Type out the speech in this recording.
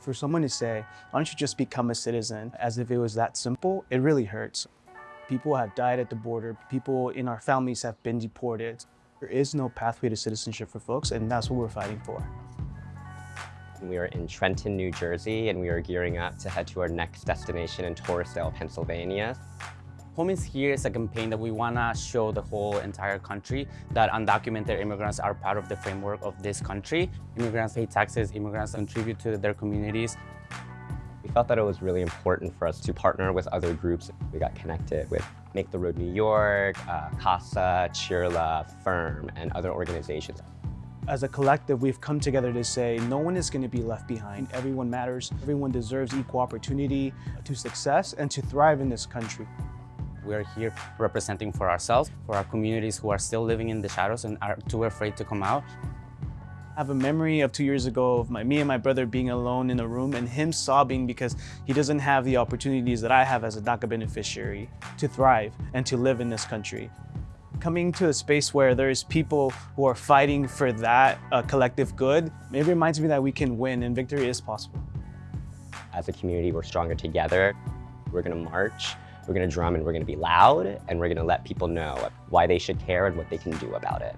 For someone to say, why don't you just become a citizen as if it was that simple, it really hurts. People have died at the border. People in our families have been deported. There is no pathway to citizenship for folks, and that's what we're fighting for. We are in Trenton, New Jersey, and we are gearing up to head to our next destination in Torresdale, Pennsylvania. Home is Here is a campaign that we want to show the whole entire country that undocumented immigrants are part of the framework of this country. Immigrants pay taxes, immigrants contribute to their communities. We felt that it was really important for us to partner with other groups. We got connected with Make the Road New York, uh, CASA, CHIRLA, Firm, and other organizations. As a collective, we've come together to say no one is going to be left behind. Everyone matters. Everyone deserves equal opportunity to success and to thrive in this country. We're here representing for ourselves, for our communities who are still living in the shadows and are too afraid to come out. I have a memory of two years ago of my, me and my brother being alone in a room and him sobbing because he doesn't have the opportunities that I have as a DACA beneficiary to thrive and to live in this country. Coming to a space where there's people who are fighting for that uh, collective good, it reminds me that we can win and victory is possible. As a community, we're stronger together. We're gonna march we're gonna drum and we're gonna be loud and we're gonna let people know why they should care and what they can do about it.